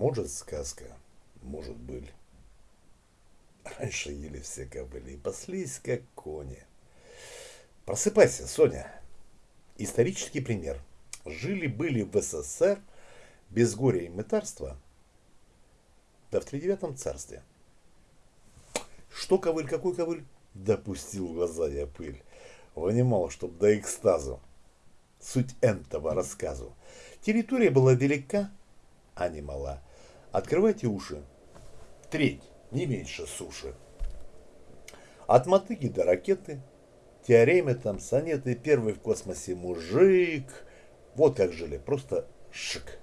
Может сказка, может быль. Раньше ели все кобыли и паслись, как кони. Просыпайся, Соня. Исторический пример. Жили-были в СССР без горя и мытарства, да в тридевятом царстве. Что ковыль, какой ковыль? Допустил в глаза я пыль. Вынимал, чтоб до экстазу. Суть этого рассказу. Территория была велика, а не мала. Открывайте уши. Треть, не меньше суши. От мотыги до ракеты, теоремы там, сонеты, первый в космосе мужик. Вот как жили, просто шик.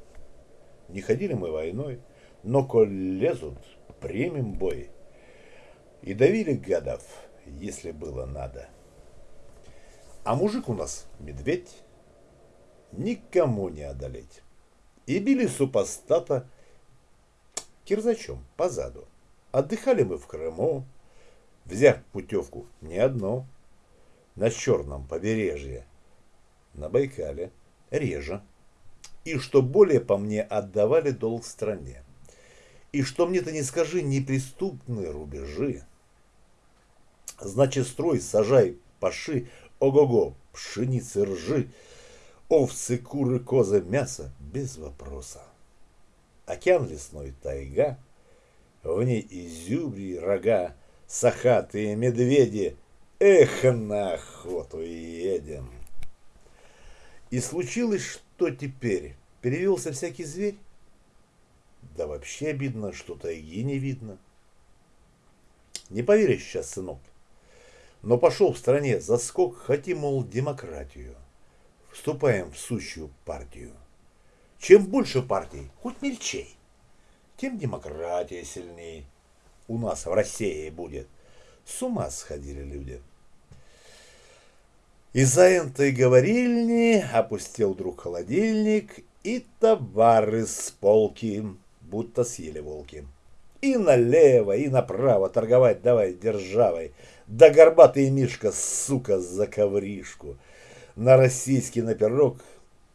Не ходили мы войной, но коль лезут, примем бой. И давили гадов, если было надо. А мужик у нас медведь, никому не одолеть и били супостата кирзачом по заду. Отдыхали мы в Крыму, взяв путевку не одну, на Черном побережье, на Байкале, реже. И что более по мне отдавали долг стране. И что мне-то не скажи, неприступные рубежи. Значит, строй, сажай, паши, ого-го, пшеницы, ржи, Овцы, куры, козы, мясо без вопроса. Океан лесной тайга, в ней изюбри, рога, сахатые медведи. Эх, на охоту едем. И случилось, что теперь? Перевелся всякий зверь? Да вообще обидно, что тайги не видно. Не поверишь сейчас, сынок. Но пошел в стране заскок, хотим, мол, демократию вступаем в сущую партию. Чем больше партий, хоть мельчей, тем демократия сильнее. У нас в России будет. С ума сходили люди. Из-за энтой говорильни опустил друг холодильник, и товары с полки, будто съели волки. И налево, и направо торговать давай державой. Да горбатый Мишка, сука, за ковришку на российский наперок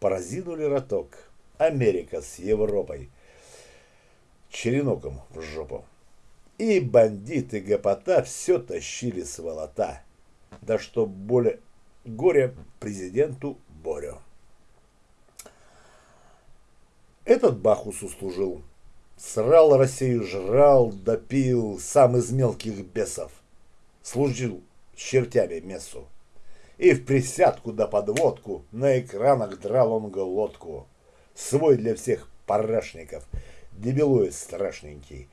поразинули роток. Америка с Европой. Череноком в жопу. И бандиты гопота все тащили с волота. Да что более горе президенту Борю. Этот Бахус услужил. Срал Россию, жрал, допил, сам из мелких бесов. Служил чертями мессу и в присядку да подводку на экранах драл он глотку. Свой для всех парашников, дебилует страшненький.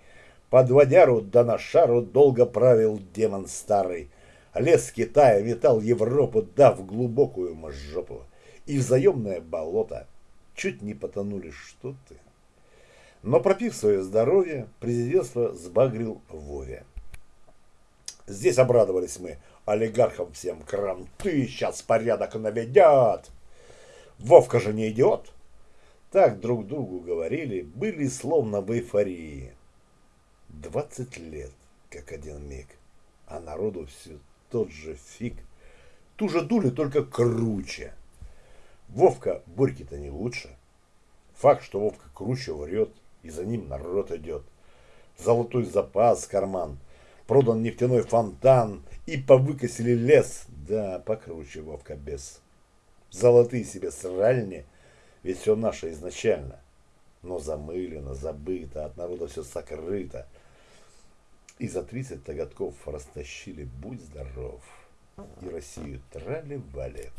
Под водяру да на шару долго правил демон старый. Лес Китая метал Европу, дав глубокую мажопу. И в заемное болото чуть не потонули что ты. Но пропив свое здоровье, президентство сбагрил Вове. Здесь обрадовались мы олигархам всем кранты сейчас порядок наведят. Вовка же не идиот. Так друг другу говорили, были словно в эйфории. Двадцать лет, как один миг, а народу все тот же фиг. Ту же дули, только круче. Вовка Борьки-то не лучше. Факт, что Вовка круче врет, и за ним народ идет. Золотой запас, карман, продан нефтяной фонтан, и повыкосили лес, да, покруче Вовка без. Золотые себе сральни, ведь все наше изначально. Но замылено, забыто, от народа все сокрыто. И за 30 годков растащили, будь здоров, и Россию трали-вали.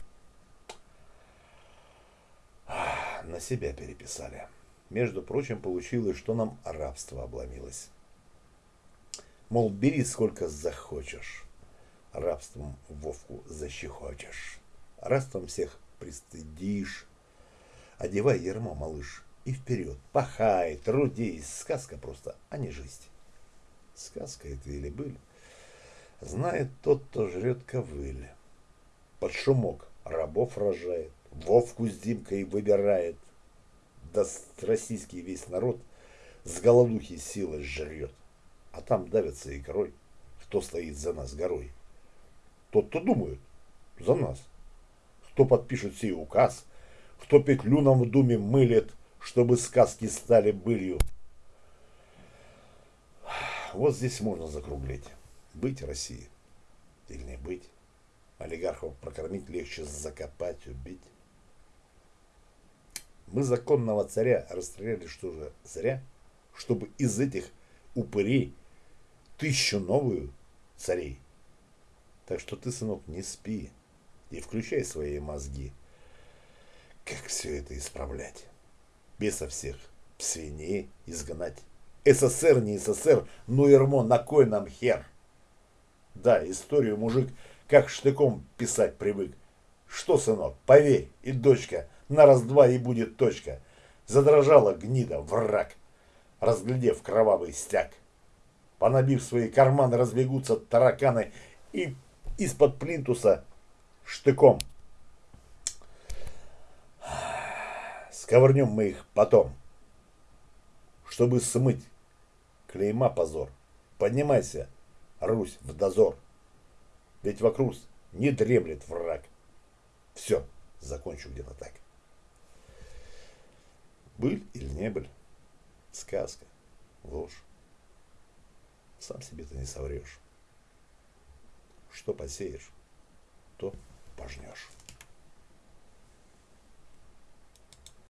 На себя переписали. Между прочим, получилось, что нам рабство обломилось. Мол, бери сколько захочешь рабством Вовку защехочешь, рабством всех пристыдишь. Одевай ермо, малыш, и вперед, пахай, трудись, сказка просто, а не жизнь. Сказка это или быль, знает тот, кто жрет ковыль. Под шумок рабов рожает, Вовку с Димкой выбирает, да российский весь народ с голодухи силы жрет, а там давится икрой, кто стоит за нас горой. Тот, кто думает за нас. Кто подпишет сей указ, кто петлю нам в думе мылит, чтобы сказки стали былью. Вот здесь можно закруглить. Быть Россией или не быть. Олигархов прокормить легче закопать, убить. Мы законного царя расстреляли что же зря, чтобы из этих упырей тысячу новую царей. Так что ты, сынок, не спи и включай свои мозги. Как все это исправлять? Беса всех свиней изгнать. СССР не СССР, ну ермо, на кой нам хер? Да, историю мужик как штыком писать привык. Что, сынок, поверь, и дочка, на раз-два и будет точка. Задрожала гнида, враг, разглядев кровавый стяг. Понабив свои карманы, разбегутся тараканы и из-под плинтуса штыком. Сковырнем мы их потом, чтобы смыть клейма позор. Поднимайся, Русь, в дозор. Ведь вокруг не дремлет враг. Все, закончу где-то так. Быль или не быль? Сказка, ложь. Сам себе ты не соврешь. Что посеешь, то пожнешь.